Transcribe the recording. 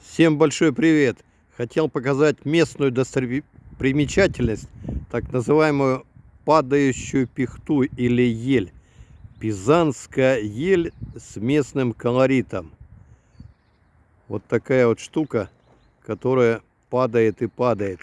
Всем большой привет! Хотел показать местную достопримечательность, так называемую падающую пихту или ель. Пизанская ель с местным колоритом. Вот такая вот штука, которая падает и падает.